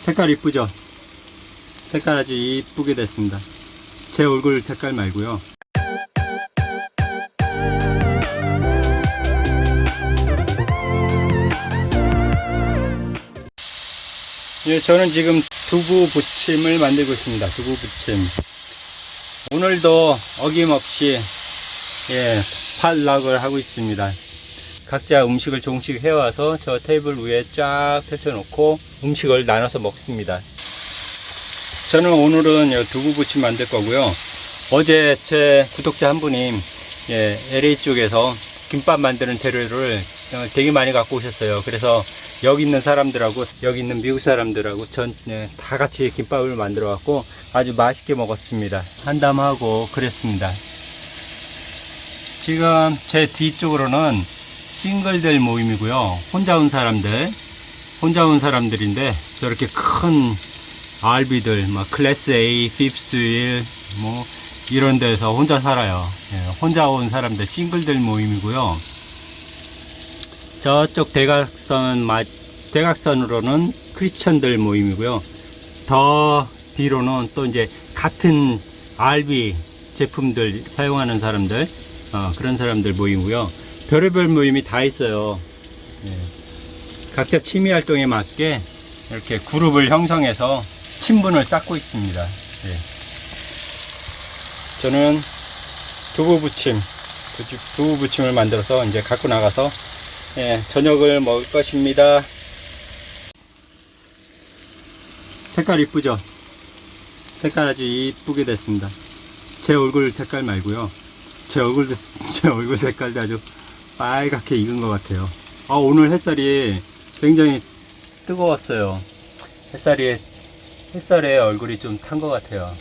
색깔 이쁘죠? 색깔 아주 이쁘게 됐습니다. 제 얼굴 색깔 말고요. 예, 저는 지금 두부 부침을 만들고 있습니다. 두부 부침. 오늘도 어김없이 예, 팔락을 하고 있습니다. 각자 음식을 조금씩 해와서 저 테이블 위에 쫙 펼쳐놓고 음식을 나눠서 먹습니다. 저는 오늘은 요 두부 부침 만들 거고요. 어제 제 구독자 한 분이 예, LA 쪽에서 김밥 만드는 재료를 어, 되게 많이 갖고 오셨어요. 그래서 여기 있는 사람들하고 여기 있는 미국 사람들하고 전 예, 다 같이 김밥을 만들어 갖고 아주 맛있게 먹었습니다. 한담하고 그랬습니다. 지금 제 뒤쪽으로는 싱글들 모임이고요. 혼자 온 사람들, 혼자 온 사람들인데 저렇게 큰 RV들, 막 Class A, fifth wheel, 뭐 이런 데서 혼자 살아요. 예, 혼자 온 사람들 싱글들 모임이고요. 저쪽 대각선 마- 대각선으로는 크리스천들 모임이고요. 더 뒤로는 또 이제 같은 RV 제품들 사용하는 사람들 어, 그런 사람들 모임이고요. 별의별 모임이 다 있어요. 예. 각자 취미 활동에 맞게 이렇게 그룹을 형성해서 친분을 쌓고 있습니다. 예. 저는 두부 부침, 두부 부침을 만들어서 이제 갖고 나가서 예, 저녁을 먹을 것입니다. 색깔 이쁘죠? 색깔 아주 이쁘게 됐습니다. 제 얼굴 색깔 말고요. 제 얼굴, 제 얼굴 색깔도 아주 빨갛게 익은 것 같아요. 아, 오늘 햇살이 굉장히 뜨거웠어요. 햇살이, 햇살에 얼굴이 좀 탄 것 같아요.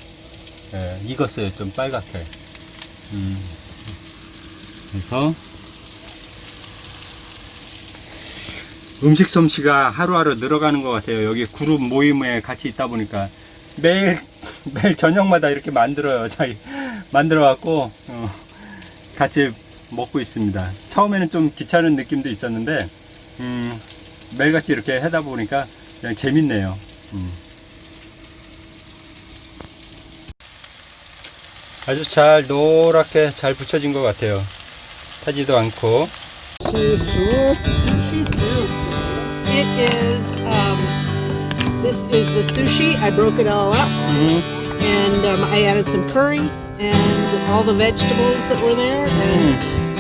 예, 익었어요. 좀 빨갛게. 음. 그래서 음식 솜씨가 하루하루 늘어가는 것 같아요. 여기 그룹 모임에 같이 있다 보니까 매일 매일 저녁마다 이렇게 만들어요. 자기 만들어 갖고 어, 같이 먹고 있습니다. 처음에는 좀 귀찮은 느낌도 있었는데 음, 매일같이 이렇게 하다 보니까 그냥 재밌네요. 음. 아주 잘 노랗게 잘 붙여진 것 같아요. 타지도 않고. Sushi soup. It is, um, this is the sushi. I broke it all up 음, and um, I added some curry and all the vegetables that were there. And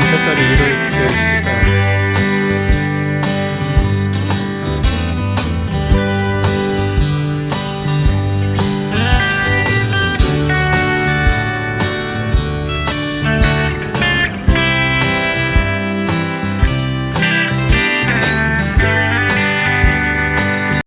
색깔이 이럴 수가 있어